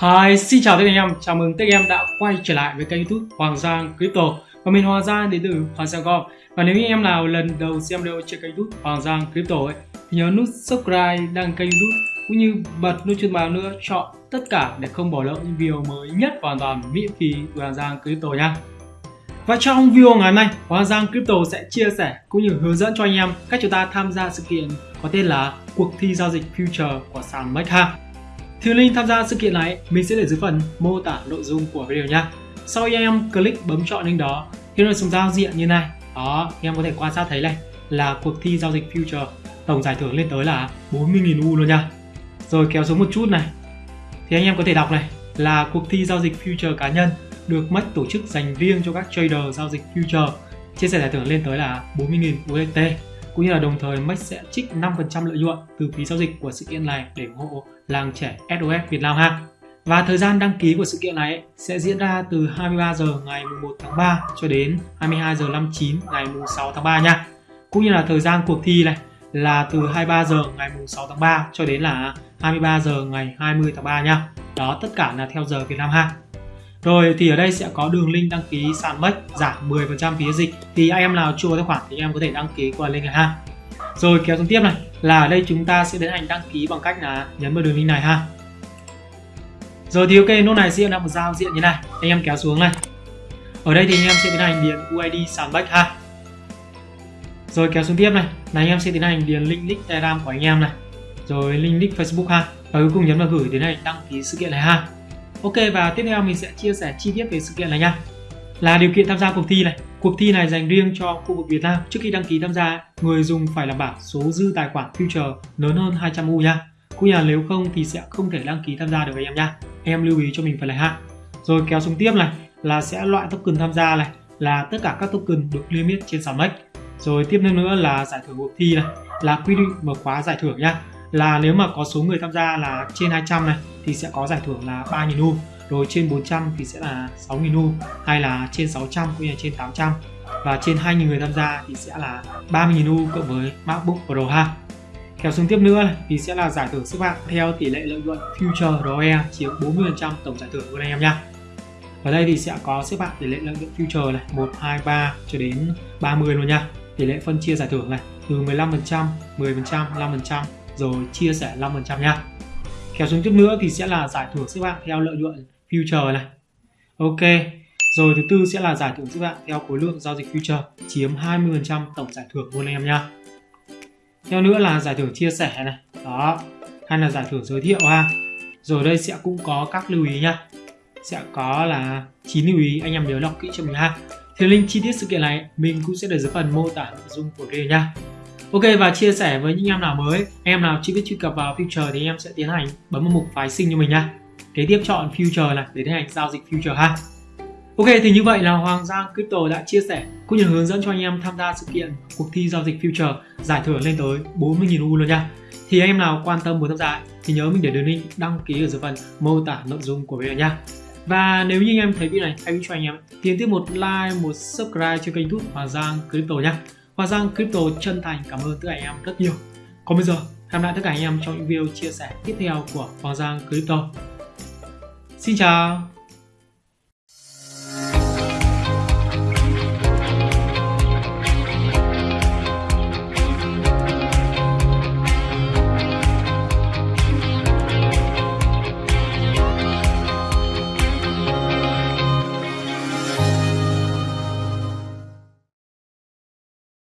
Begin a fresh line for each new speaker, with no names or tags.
Hi, xin chào tất cả anh em, chào mừng tất cả em đã quay trở lại với kênh youtube Hoàng Giang Crypto. Và mình Hoàng Giang đến từ Hoàng Giang Com Và nếu như em nào lần đầu xem video trên kênh youtube Hoàng Giang Crypto ấy Thì nhớ nút subscribe, đăng kênh youtube Cũng như bật nút chuông báo nữa, chọn tất cả để không bỏ lỡ những video mới nhất hoàn toàn miễn phí của Hoàng Giang Crypto nha. Và trong video ngày hôm nay, Hoàng Giang Crypto sẽ chia sẻ cũng như hướng dẫn cho anh em cách chúng ta tham gia sự kiện có tên là cuộc thi giao dịch future của sàn Mecha. Thì link tham gia sự kiện này mình sẽ để dưới phần mô tả nội dung của video nha. Sau khi em click bấm chọn link đó thì nó xuống giao diện như này. Đó, em có thể quan sát thấy này là cuộc thi giao dịch future tổng giải thưởng lên tới là 40.000 U luôn nha. Rồi kéo xuống một chút này. Thì anh em có thể đọc này là cuộc thi giao dịch future cá nhân được mất tổ chức dành riêng cho các trader giao dịch future chia sẻ giải thưởng lên tới là 40.000 USDT cũng như là đồng thời Max sẽ trích 5% lợi nhuận từ phí giao dịch của sự kiện này để ủng hộ làng trẻ SOS Việt Nam ha. Và thời gian đăng ký của sự kiện này sẽ diễn ra từ 23 giờ ngày 1 tháng 3 cho đến 22 giờ 59 ngày 6 tháng 3 nha. Cũng như là thời gian cuộc thi này là từ 23 giờ ngày 6 tháng 3 cho đến là 23 giờ ngày 20 tháng 3 nha. Đó, tất cả là theo giờ Việt Nam ha. Rồi thì ở đây sẽ có đường link đăng ký sàn MEX giảm 10% phí dịch thì anh em nào chưa có tài khoản thì em có thể đăng ký qua link này ha. Rồi kéo xuống tiếp này là ở đây chúng ta sẽ tiến hành đăng ký bằng cách là nhấn vào đường link này ha. Rồi thì ok, nút này sẽ là một giao diện như này. Anh em kéo xuống này. Ở đây thì anh em sẽ tiến hành điền UID sàn MEX ha. Rồi kéo xuống tiếp này, là anh em sẽ tiến hành điền link nick Telegram của anh em này. Rồi link nick Facebook ha. Và cuối cùng nhấn vào gửi tiến hành đăng ký sự kiện này ha. Ok và tiếp theo mình sẽ chia sẻ chi tiết về sự kiện này nha. Là điều kiện tham gia cuộc thi này. Cuộc thi này dành riêng cho khu vực Việt Nam. Trước khi đăng ký tham gia, người dùng phải đảm bảo số dư tài khoản future lớn hơn 200 U nha. Cũng như là nếu không thì sẽ không thể đăng ký tham gia được với em nha. Em lưu ý cho mình phải là ha. Rồi kéo xuống tiếp này là sẽ loại token tham gia này là tất cả các token được limit trên sàn MEX. Rồi tiếp theo nữa là giải thưởng cuộc thi này là quy định mở khóa giải thưởng nha là nếu mà có số người tham gia là trên 200 này thì sẽ có giải thưởng là 3.000 U. Rồi trên 400 thì sẽ là 6.000 U hay là trên 600 cũng như là trên 800 và trên 2.000 người tham gia thì sẽ là 30.000 U cộng với MacBook Pro ha. Kéo xuống tiếp nữa này, thì sẽ là giải thưởng xếp hạng theo tỷ lệ lợi nhuận Future ROE chiếm 40% tổng giải thưởng của anh em nha ở đây thì sẽ có xếp hạng tỷ lệ lợi nhuận Future này 1, 2, 3 cho đến 30 luôn nha tỷ lệ phân chia giải thưởng này từ 15%, 10%, 5% rồi chia sẻ 5% nha. Kéo xuống chút nữa thì sẽ là giải thưởng xếp hạng theo lợi nhuận future này. Ok, rồi thứ tư sẽ là giải thưởng xếp hạng theo khối lượng giao dịch future, chiếm 20% tổng giải thưởng luôn anh em nha. Theo nữa là giải thưởng chia sẻ này. Đó, hay là giải thưởng giới thiệu ha. Rồi đây sẽ cũng có các lưu ý nha. Sẽ có là 9 lưu ý, anh em nhớ đọc kỹ cho mình ha. Thì link chi tiết sự kiện này mình cũng sẽ để dưới phần mô tả nội dung của video nha. Ok và chia sẻ với những em nào mới, em nào chưa biết truy cập vào Future thì em sẽ tiến hành bấm vào mục phái sinh cho mình nha. Kế tiếp chọn Future này để tiến hành giao dịch Future ha. Ok thì như vậy là Hoàng Giang Crypto đã chia sẻ cũng như hướng dẫn cho anh em tham gia sự kiện cuộc thi giao dịch Future giải thưởng lên tới 40.000 U luôn nha. Thì anh em nào quan tâm muốn tham gia thì nhớ mình để đường link đăng ký ở dưới phần mô tả nội dung của video nha. Và nếu như anh em thấy video này hay cho anh em thì tiếp một like, một subscribe cho kênh YouTube Hoàng Giang Crypto nhé. Hoàng Giang Crypto chân thành cảm ơn tất cả anh em rất nhiều. Còn bây giờ, hẹn lại tất cả anh em trong những video chia sẻ tiếp theo của Hoàng Giang Crypto. Xin chào!